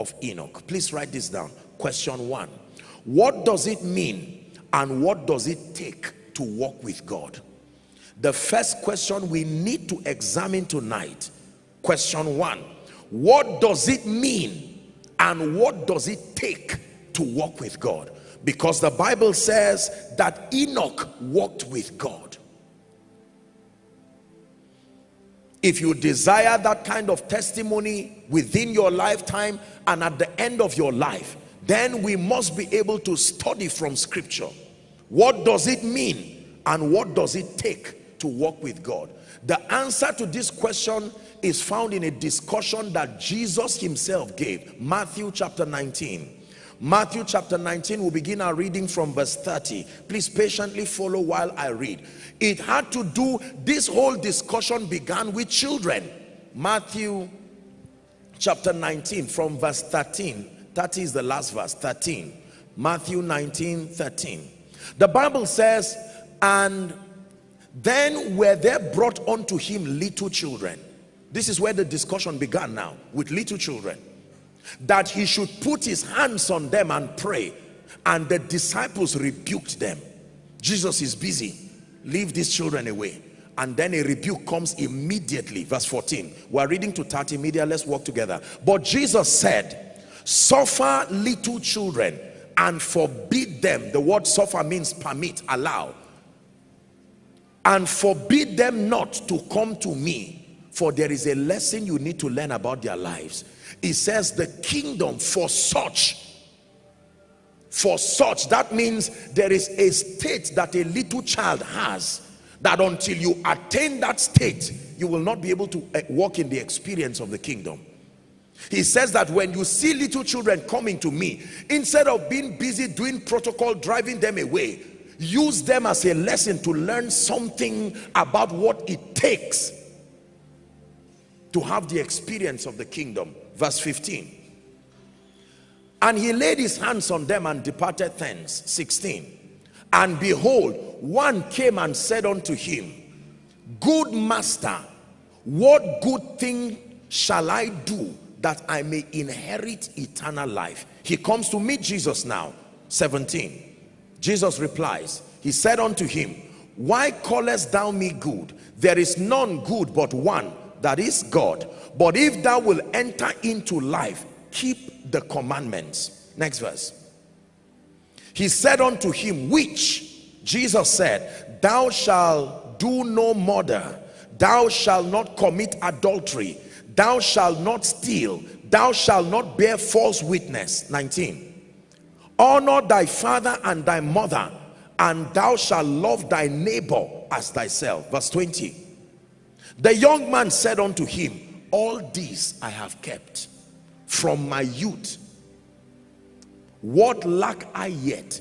of Enoch. Please write this down. Question one. What does it mean and what does it take to walk with God? The first question we need to examine tonight. Question one. What does it mean and what does it take to walk with God? Because the Bible says that Enoch walked with God. If you desire that kind of testimony within your lifetime and at the end of your life, then we must be able to study from scripture. What does it mean and what does it take to walk with God? The answer to this question is found in a discussion that Jesus himself gave. Matthew chapter 19. Matthew chapter 19, we'll begin our reading from verse 30. Please patiently follow while I read. It had to do, this whole discussion began with children. Matthew chapter 19 from verse 13. 30 is the last verse, 13. Matthew 19, 13. The Bible says, and then were there brought unto him little children. This is where the discussion began now, with little children that he should put his hands on them and pray. And the disciples rebuked them. Jesus is busy. Leave these children away. And then a rebuke comes immediately. Verse 14 we're reading to 30 media let's walk together. But jesus said suffer little children and forbid them. The word suffer means permit allow. And forbid them not to come to me for there is a lesson you need to learn about their lives it says the kingdom for such for such that means there is a state that a little child has that until you attain that state you will not be able to eh, walk in the experience of the kingdom. He says that when you see little children coming to me instead of being busy doing protocol driving them away use them as a lesson to learn something about what it takes to have the experience of the kingdom verse 15 and he laid his hands on them and departed thence. 16 and behold one came and said unto him good master what good thing shall i do that i may inherit eternal life? He comes to meet jesus now. 17 jesus replies he said unto him why callest thou me good? There is none good but one that is God. But if thou will enter into life, keep the commandments. Next verse. He said unto him, which Jesus said, thou shalt do no murder, thou shalt not commit adultery, thou shalt not steal, thou shalt not bear false witness. 19. Honor thy father and thy mother, and thou shalt love thy neighbor as thyself. Verse 20 the young man said unto him, all these I have kept from my youth. What lack I yet?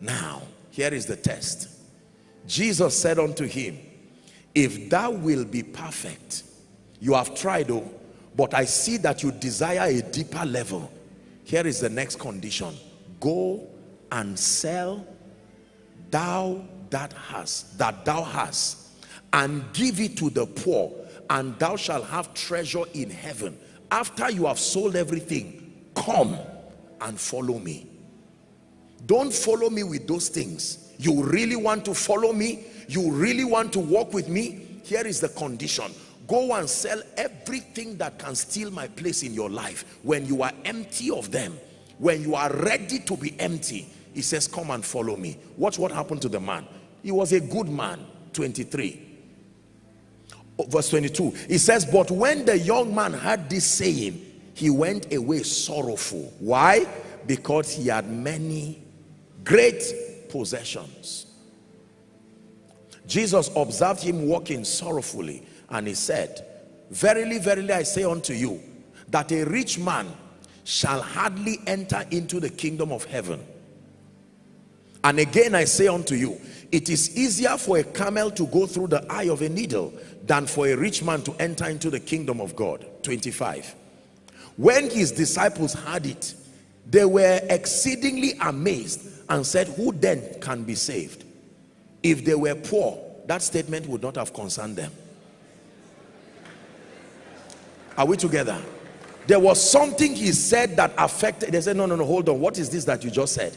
Now, here is the test. Jesus said unto him, if thou will be perfect, you have tried, oh, but I see that you desire a deeper level. Here is the next condition. Go and sell thou that hast, that thou hast, and give it to the poor and thou shalt have treasure in heaven. After you have sold everything come and follow me. Don't follow me with those things. You really want to follow me? You really want to walk with me? Here is the condition. Go and sell everything that can steal my place in your life. When you are empty of them when you are ready to be empty he says come and follow me. Watch what happened to the man. He was a good man 23 Oh, verse 22 he says but when the young man heard this saying he went away sorrowful. Why? Because he had many great possessions. Jesus observed him walking sorrowfully and he said verily verily i say unto you that a rich man shall hardly enter into the kingdom of heaven. And again i say unto you it is easier for a camel to go through the eye of a needle than for a rich man to enter into the kingdom of God. 25 when his disciples heard it they were exceedingly amazed and said who then can be saved? If they were poor that statement would not have concerned them. Are we together? There was something he said that affected they said no no no hold on. What is this that you just said?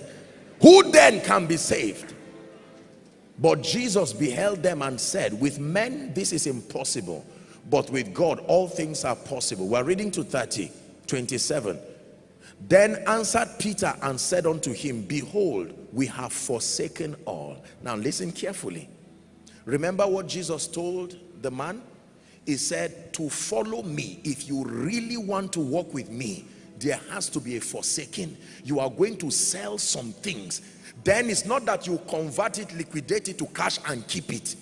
Who then can be saved but jesus beheld them and said with men this is impossible but with god all things are possible. We're reading to 30 27 then answered peter and said unto him behold we have forsaken all. Now listen carefully. Remember what jesus told the man? He said to follow me if you really want to walk with me there has to be a forsaking. You are going to sell some things then it's not that you convert it liquidate it to cash and keep it.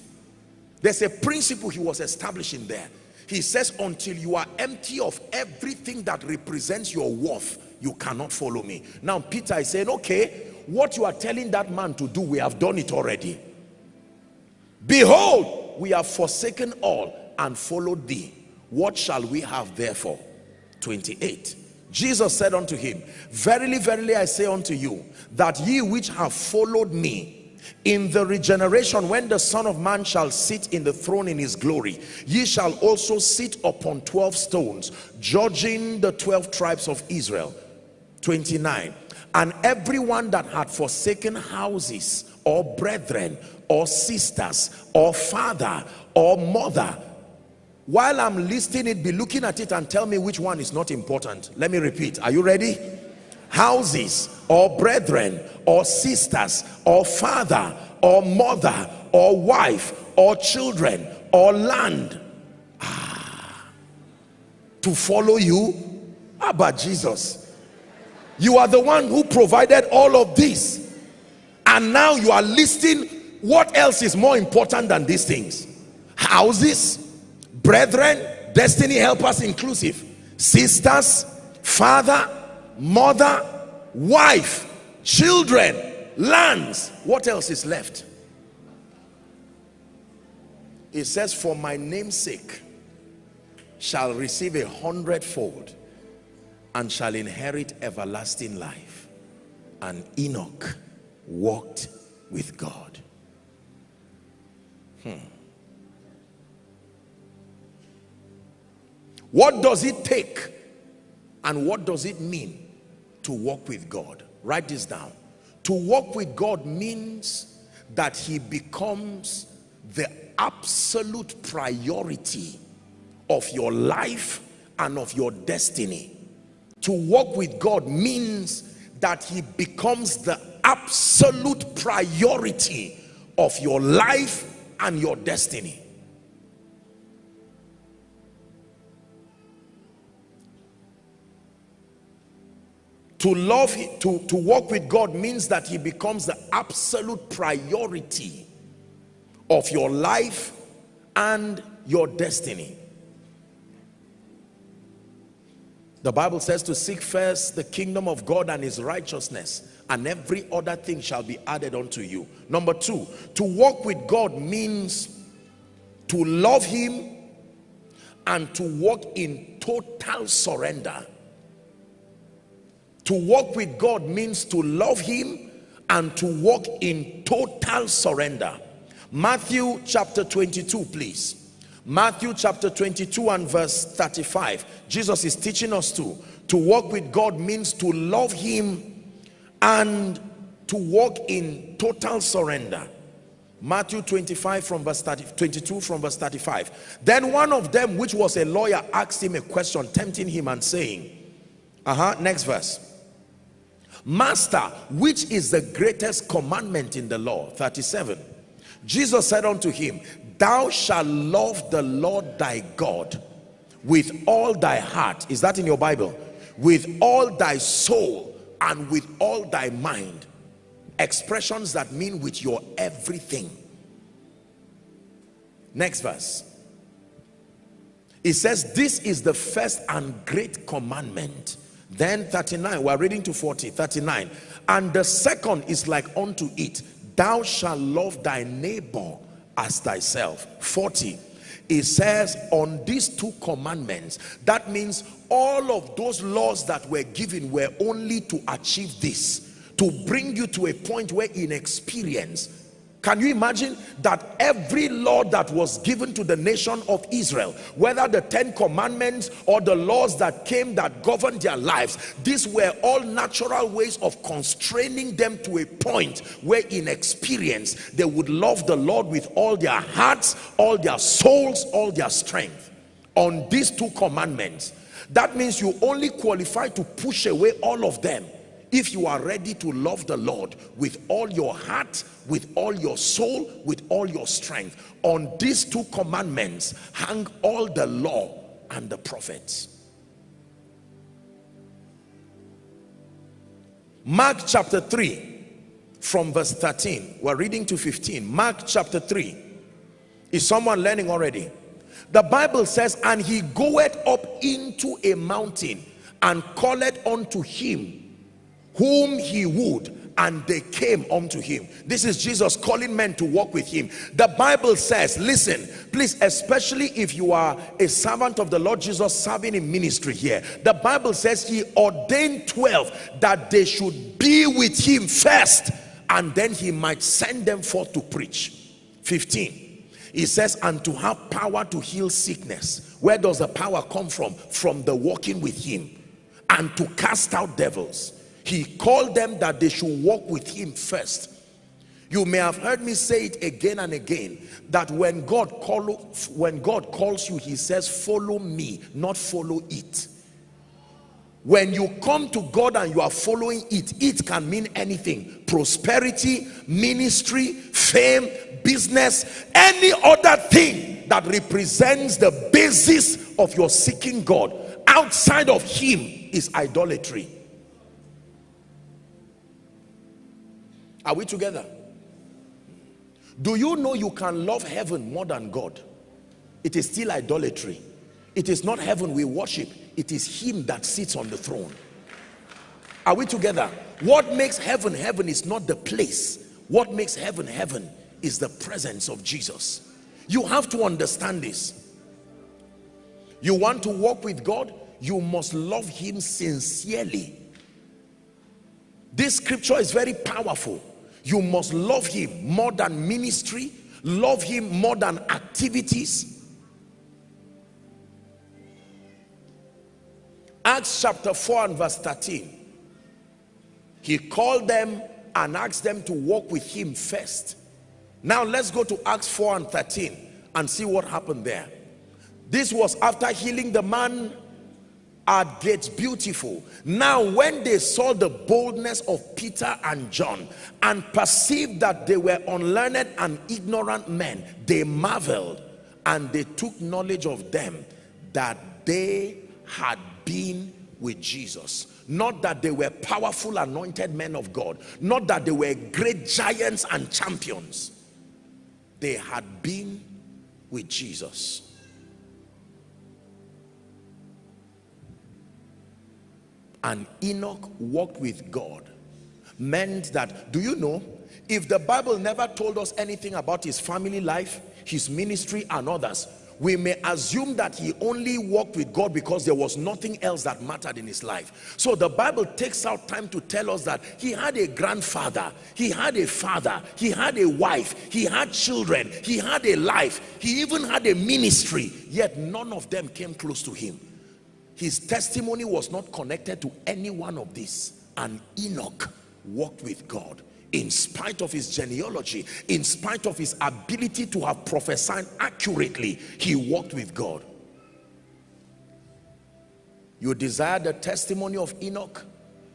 There's a principle he was establishing there. He says until you are empty of everything that represents your worth you cannot follow me. Now peter is saying okay what you are telling that man to do we have done it already. Behold we have forsaken all and followed thee. What shall we have therefore? 28 jesus said unto him verily verily i say unto you that ye which have followed me in the regeneration when the son of man shall sit in the throne in his glory ye shall also sit upon 12 stones judging the 12 tribes of israel. 29 and everyone that had forsaken houses or brethren or sisters or father or mother while I'm listing it, be looking at it and tell me which one is not important. Let me repeat. Are you ready? Houses or brethren or sisters or father or mother or wife or children or land. Ah, to follow you? About Jesus? You are the one who provided all of this. And now you are listing what else is more important than these things? Houses, brethren destiny helpers inclusive. Sisters father mother wife children lands. What else is left? It says for my name's sake shall receive a hundredfold and shall inherit everlasting life. And enoch walked with god. Hmm What does it take and what does it mean to walk with God? Write this down. To walk with God means that he becomes the absolute priority of your life and of your destiny. To walk with God means that he becomes the absolute priority of your life and your destiny. To love to to walk with god means that he becomes the absolute priority of your life and your destiny. The bible says to seek first the kingdom of god and his righteousness and every other thing shall be added unto you. Number two to walk with god means to love him and to walk in total surrender to walk with God means to love him and to walk in total surrender. Matthew chapter 22, please. Matthew chapter 22 and verse 35. Jesus is teaching us to, to walk with God means to love him and to walk in total surrender. Matthew 25 from verse 30, 22 from verse 35. Then one of them, which was a lawyer, asked him a question, tempting him and saying, uh-huh, next verse. Master, which is the greatest commandment in the law? 37. Jesus said unto him, Thou shalt love the Lord thy God with all thy heart. Is that in your Bible? With all thy soul and with all thy mind. Expressions that mean with your everything. Next verse. It says, This is the first and great commandment then 39, we're reading to 40, 39. And the second is like unto it, thou shalt love thy neighbor as thyself. 40, it says on these two commandments, that means all of those laws that were given were only to achieve this, to bring you to a point where in experience, Can you imagine that every law that was given to the nation of Israel, whether the Ten Commandments or the laws that came that governed their lives, these were all natural ways of constraining them to a point where in experience they would love the Lord with all their hearts, all their souls, all their strength. On these two commandments, that means you only qualify to push away all of them if you are ready to love the Lord with all your heart, with all your soul, with all your strength. On these two commandments hang all the law and the prophets. Mark chapter 3 from verse 13. We're reading to 15. Mark chapter 3. Is someone learning already? The Bible says, and he goeth up into a mountain and calleth unto him whom he would and they came unto him. This is jesus calling men to walk with him. The bible says listen please especially if you are a servant of the lord jesus serving in ministry here the bible says he ordained 12 that they should be with him first and then he might send them forth to preach. 15 he says and to have power to heal sickness. Where does the power come from? From the walking with him and to cast out devils he called them that they should walk with him first. You may have heard me say it again and again that when god call when god calls you he says follow me not follow it. When you come to god and you are following it it can mean anything. Prosperity ministry fame business any other thing that represents the basis of your seeking god. Outside of him is idolatry Are we together? Do you know you can love heaven more than God? It is still idolatry. It is not heaven we worship. It is him that sits on the throne. Are we together? What makes heaven heaven is not the place. What makes heaven heaven is the presence of Jesus. You have to understand this. You want to walk with God? You must love him sincerely. This scripture is very powerful you must love him more than ministry love him more than activities. Acts chapter 4 and verse 13 he called them and asked them to walk with him first. Now let's go to acts 4 and 13 and see what happened there. This was after healing the man at gates beautiful. Now when they saw the boldness of peter and john and perceived that they were unlearned and ignorant men they marveled and they took knowledge of them that they had been with jesus. Not that they were powerful anointed men of god. Not that they were great giants and champions. They had been with jesus and Enoch walked with God meant that do you know if the Bible never told us anything about his family life his ministry and others we may assume that he only walked with God because there was nothing else that mattered in his life. So the Bible takes out time to tell us that he had a grandfather, he had a father, he had a wife, he had children, he had a life, he even had a ministry, yet none of them came close to him his testimony was not connected to any one of these. And Enoch walked with God. In spite of his genealogy in spite of his ability to have prophesied accurately he walked with God. You desire the testimony of Enoch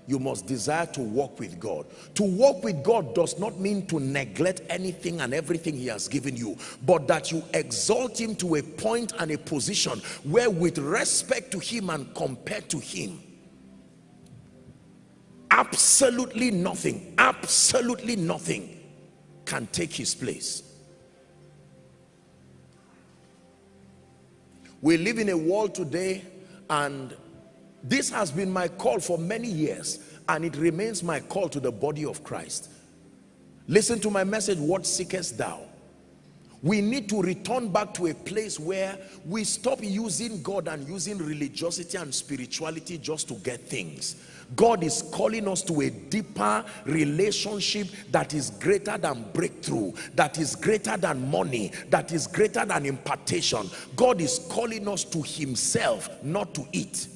you must desire to walk with God. To walk with God does not mean to neglect anything and everything he has given you, but that you exalt him to a point and a position where with respect to him and compared to him, absolutely nothing, absolutely nothing can take his place. We live in a world today and this has been my call for many years and it remains my call to the body of Christ. Listen to my message, what seekest thou? we need to return back to a place where we stop using God and using religiosity and spirituality just to get things God is calling us to a deeper relationship that is greater than breakthrough, that is greater than money, that is greater than impartation. God is calling us to himself, not to it.